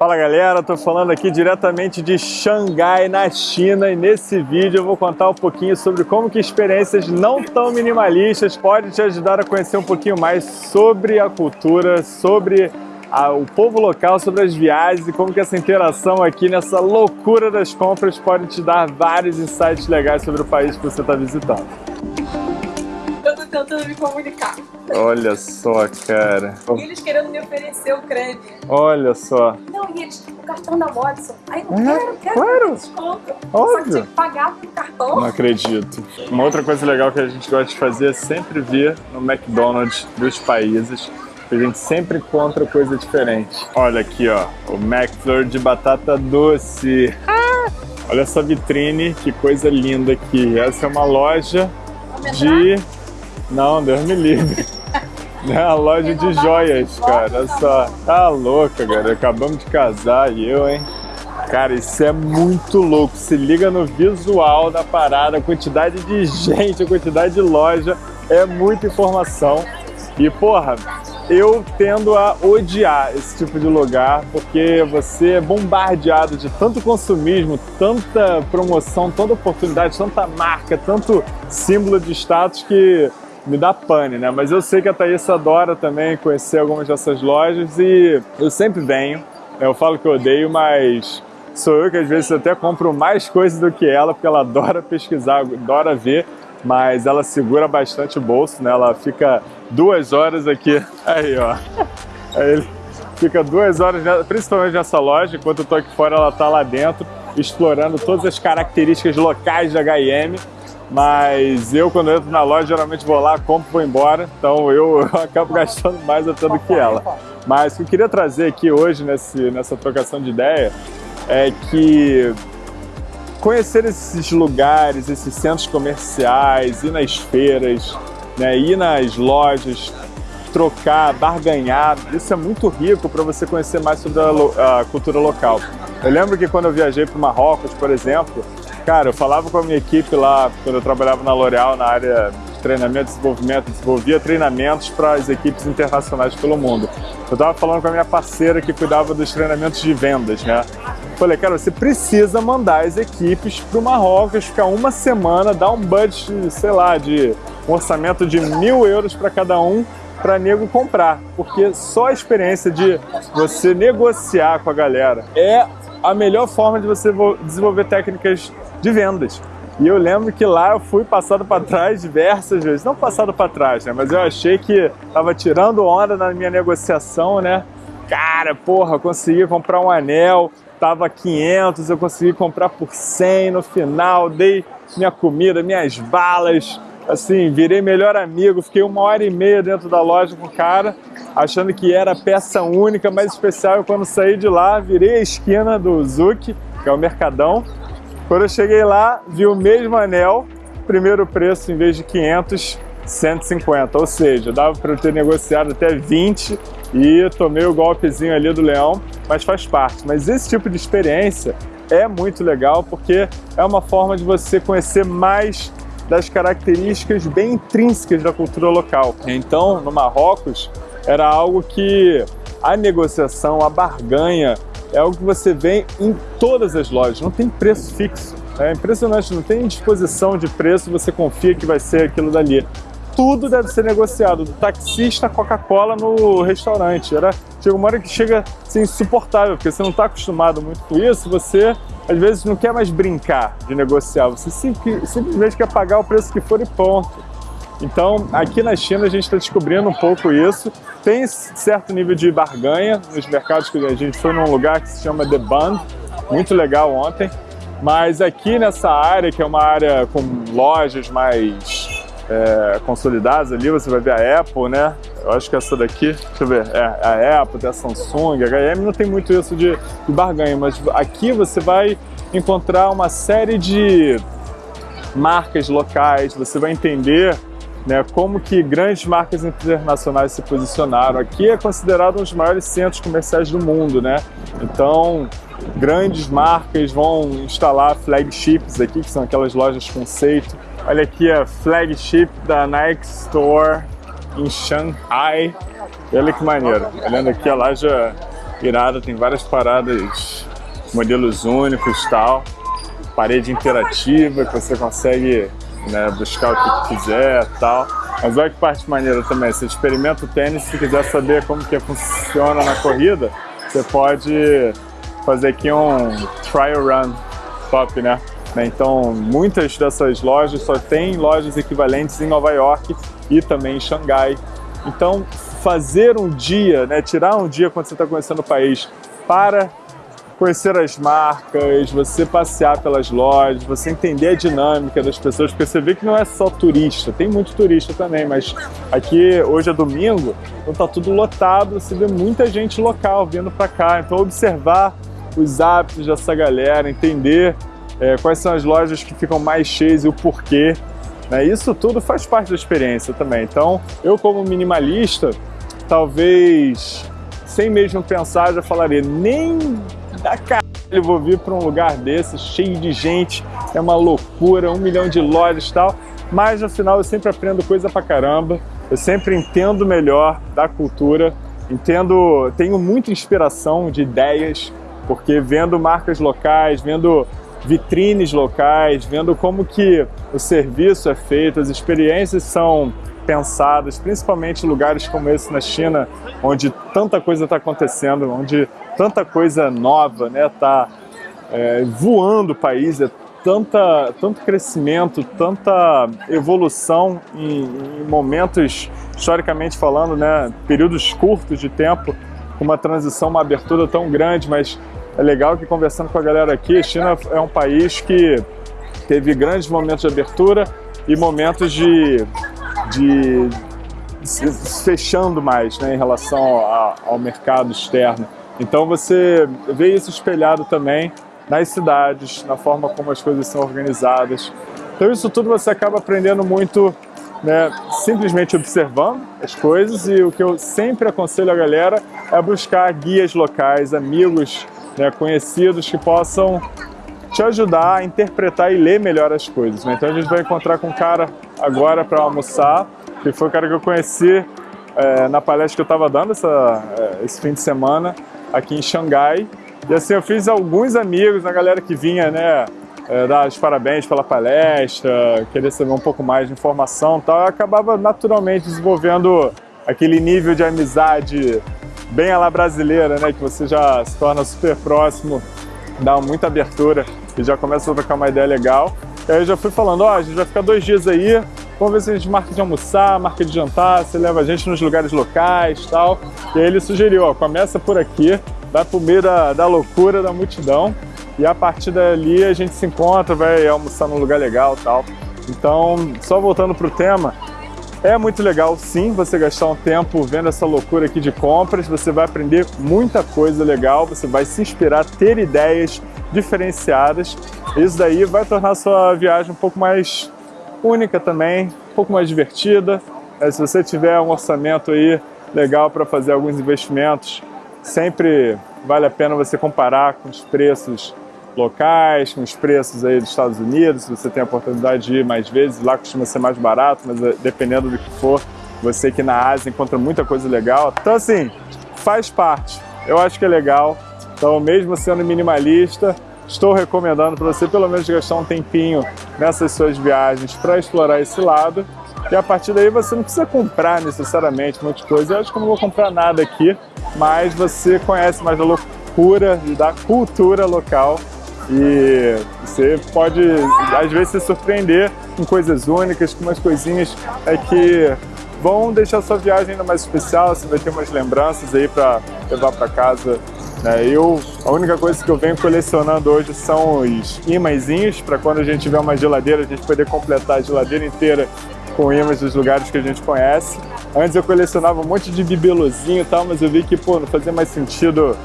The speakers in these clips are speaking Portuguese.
Fala galera, tô falando aqui diretamente de Xangai, na China, e nesse vídeo eu vou contar um pouquinho sobre como que experiências não tão minimalistas podem te ajudar a conhecer um pouquinho mais sobre a cultura, sobre a, o povo local, sobre as viagens e como que essa interação aqui nessa loucura das compras pode te dar vários insights legais sobre o país que você está visitando. Tentando me comunicar. Olha só, cara. E eles querendo me oferecer o creme. Olha só. Não, e eles, o cartão da Watson. Aí eu É, quero, quero claro. desconto. Óbvio. Só que tinha que pagar pelo cartão. Não acredito. Uma outra coisa legal que a gente gosta de fazer é sempre vir no McDonald's dos países. A gente sempre encontra coisa diferente. Olha aqui, ó. O McFlurry de batata doce. Ah! Olha essa vitrine, que coisa linda aqui. Essa é uma loja de... Não, Deus me livre. É uma loja de joias, cara. Olha só. Tá louca, cara. Acabamos de casar e eu, hein? Cara, isso é muito louco. Se liga no visual da parada, a quantidade de gente, a quantidade de loja. É muita informação. E, porra, eu tendo a odiar esse tipo de lugar, porque você é bombardeado de tanto consumismo, tanta promoção, tanta oportunidade, tanta marca, tanto símbolo de status que me dá pane, né? Mas eu sei que a Thaís adora também conhecer algumas dessas lojas e eu sempre venho. Eu falo que eu odeio, mas sou eu que às vezes até compro mais coisas do que ela, porque ela adora pesquisar, adora ver, mas ela segura bastante o bolso, né? Ela fica duas horas aqui, aí ó, aí ele fica duas horas, principalmente nessa loja, enquanto eu tô aqui fora, ela tá lá dentro, explorando todas as características locais da H&M, mas eu quando entro na loja geralmente vou lá, compro e vou embora, então eu, eu acabo gastando mais até do que ela. Mas o que eu queria trazer aqui hoje nesse, nessa trocação de ideia é que conhecer esses lugares, esses centros comerciais, ir nas feiras, né, ir nas lojas, trocar, barganhar, isso é muito rico para você conhecer mais sobre a, a cultura local. Eu lembro que quando eu viajei para o Marrocos, por exemplo, cara, eu falava com a minha equipe lá, quando eu trabalhava na L'Oréal, na área de treinamento e desenvolvimento, desenvolvia treinamentos para as equipes internacionais pelo mundo. Eu estava falando com a minha parceira que cuidava dos treinamentos de vendas, né? Falei, cara, você precisa mandar as equipes para o Marrocos, ficar uma semana, dar um budget, sei lá, de um orçamento de mil euros para cada um, para nego comprar. Porque só a experiência de você negociar com a galera é a melhor forma de você vo- desenvolver técnicas de vendas. E eu lembro que lá eu fui passado para trás diversas vezes. Não passado para trás, né? Mas eu achei que tava tirando onda na minha negociação, né? Cara, porra, consegui comprar um anel, tava 500, eu consegui comprar por 100 no final, dei minha comida, minhas balas, assim, virei melhor amigo, fiquei uma hora e meia dentro da loja com o cara, achando que era peça única, mais especial, quando saí de lá, virei a esquina do Zuc, que é o Mercadão, quando eu cheguei lá, vi o mesmo anel, primeiro preço, em vez de 500, 150. Ou seja, dava para eu ter negociado até 20 e tomei o golpezinho ali do leão, mas faz parte. Mas esse tipo de experiência é muito legal porque é uma forma de você conhecer mais das características bem intrínsecas da cultura local. Então, no Marrocos, era algo que a negociação, a barganha, é algo que você vê em todas as lojas, não tem preço fixo. É impressionante, não tem disposição de preço, você confia que vai ser aquilo dali. Tudo deve ser negociado, do taxista Coca-Cola no restaurante. Era, chega uma hora que chega a ser insuportável, porque você não está acostumado muito com isso, você às vezes não quer mais brincar de negociar, você sim- simplesmente quer pagar o preço que for e ponto. Então, aqui na China a gente está descobrindo um pouco isso. Tem certo nível de barganha nos mercados que a gente foi num lugar que se chama The Bund, muito legal ontem. Mas aqui nessa área, que é uma área com lojas mais é, consolidadas ali, você vai ver a Apple, né? Eu acho que essa daqui, deixa eu ver, é a Apple, tem a Samsung, a H&M não tem muito isso de, de barganha, mas aqui você vai encontrar uma série de marcas locais, você vai entender né, como que grandes marcas internacionais se posicionaram. Aqui é considerado um dos maiores centros comerciais do mundo, né? Então, grandes marcas vão instalar flagships aqui, que são aquelas lojas conceito. Olha aqui a flagship da Nike Store em Shanghai. Olha que maneiro. Olhando aqui a loja irada, tem várias paradas, modelos únicos tal. Parede interativa que você consegue né, buscar o que quiser tal. Mas olha que parte maneira também, você experimenta o tênis, se quiser saber como que funciona na corrida, você pode fazer aqui um trial run top, né? Então, muitas dessas lojas só tem lojas equivalentes em Nova York e também em Xangai. Então, fazer um dia, né, tirar um dia quando você está conhecendo o país para conhecer as marcas, você passear pelas lojas, você entender a dinâmica das pessoas, porque você vê que não é só turista, tem muito turista também, mas aqui hoje é domingo, então tá tudo lotado, você vê muita gente local vindo para cá, então observar os hábitos dessa galera, entender é, quais são as lojas que ficam mais cheias e o porquê, né? Isso tudo faz parte da experiência também. Então, eu como minimalista, talvez sem mesmo pensar, já falaria, nem da caralho vou vir para um lugar desse, cheio de gente, é uma loucura, um milhão de lojas e tal, mas no final eu sempre aprendo coisa pra caramba, eu sempre entendo melhor da cultura, entendo, tenho muita inspiração de ideias, porque vendo marcas locais, vendo vitrines locais, vendo como que o serviço é feito, as experiências são pensadas, principalmente lugares como esse na China, onde tanta coisa está acontecendo, onde tanta coisa nova está né, tá, é, voando o país, é tanta, tanto crescimento, tanta evolução em, em, momentos, historicamente falando, né, períodos curtos de tempo, com uma transição, uma abertura tão grande, mas é legal que conversando com a galera aqui, China é um país que teve grandes momentos de abertura e momentos de, de fechando mais né, em relação ao, ao mercado externo. Então você vê isso espelhado também nas cidades, na forma como as coisas são organizadas. Então isso tudo você acaba aprendendo muito né, simplesmente observando as coisas e o que eu sempre aconselho a galera é buscar guias locais, amigos né, conhecidos que possam te ajudar a interpretar e ler melhor as coisas. Né? Então a gente vai encontrar com um cara agora para almoçar, que foi o cara que eu conheci é, na palestra que eu estava dando essa, é, esse fim de semana aqui em Xangai. E assim, eu fiz alguns amigos, a galera que vinha, né, é, dar os parabéns pela palestra, querer saber um pouco mais de informação e tal, eu acabava naturalmente desenvolvendo aquele nível de amizade bem a la brasileira, né? Que você já se torna super próximo, dá muita abertura e já começa a trocar uma ideia legal. E aí eu já fui falando, ó, oh, a gente vai ficar dois dias aí, vamos ver se a gente marca de almoçar, marca de jantar, você leva a gente nos lugares locais e tal. E aí ele sugeriu, ó, começa por aqui, vai pro meio da, da loucura, da multidão, e a partir dali a gente se encontra, vai almoçar num lugar legal e tal. Então, só voltando pro tema, é muito legal sim você gastar um tempo vendo essa loucura aqui de compras, você vai aprender muita coisa legal, você vai se inspirar, ter ideias diferenciadas. Isso daí vai tornar a sua viagem um pouco mais única também, um pouco mais divertida. É, se você tiver um orçamento aí legal para fazer alguns investimentos, sempre vale a pena você comparar com os preços locais, com os preços aí dos Estados Unidos, se você tem a oportunidade de ir mais vezes, lá costuma ser mais barato, mas eh, dependendo do que for, você aqui na Ásia encontra muita coisa legal. Então assim, faz parte, eu acho que é legal. Então mesmo sendo minimalista, estou recomendando para você pelo menos gastar um tempinho nessas suas viagens para explorar esse lado. E a partir daí você não precisa comprar necessariamente muita coisa. Eu acho que eu não vou comprar nada aqui, mas você conhece mais da loucura e da cultura local e você pode, às vezes, se surpreender com coisas únicas, com umas coisinhas é que vão deixar sua viagem ainda mais especial, você vai ter umas lembranças aí para levar para casa. Né? Eu, a única coisa que eu venho colecionando hoje são os imãzinhos, para quando a gente tiver uma geladeira, a gente poder completar a geladeira inteira com imãs dos lugares que a gente conhece. Antes eu colecionava um monte de bibelozinho e tal, mas eu vi que pô, não fazia mais sentido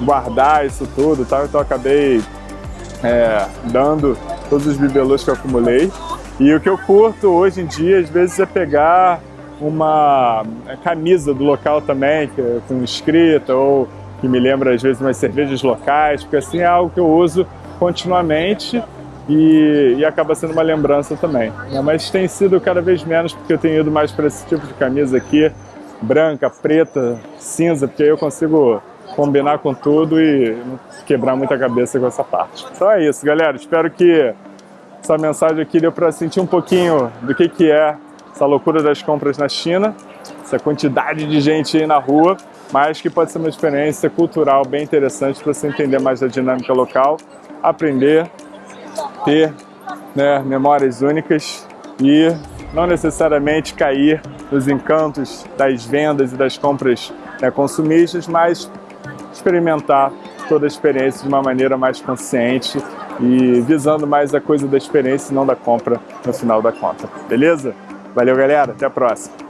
guardar isso tudo, tal, então eu acabei é, dando todos os bibelôs que eu acumulei. E o que eu curto hoje em dia, às vezes, é pegar uma camisa do local também, que, é com escrita, ou que me lembra, às vezes, umas cervejas locais, porque assim é algo que eu uso continuamente e, e acaba sendo uma lembrança também. Né? Mas tem sido cada vez menos, porque eu tenho ido mais para esse tipo de camisa aqui, branca, preta, cinza, porque aí eu consigo combinar com tudo e quebrar muita cabeça com essa parte. Então é isso, galera. Espero que essa mensagem aqui deu para sentir um pouquinho do que, que é essa loucura das compras na China, essa quantidade de gente aí na rua, mas que pode ser uma experiência cultural bem interessante para você entender mais da dinâmica local, aprender, ter né, memórias únicas e não necessariamente cair nos encantos das vendas e das compras né, consumistas, mas experimentar toda a experiência de uma maneira mais consciente e visando mais a coisa da experiência e não da compra no final da conta. Beleza? Valeu, galera. Até a próxima.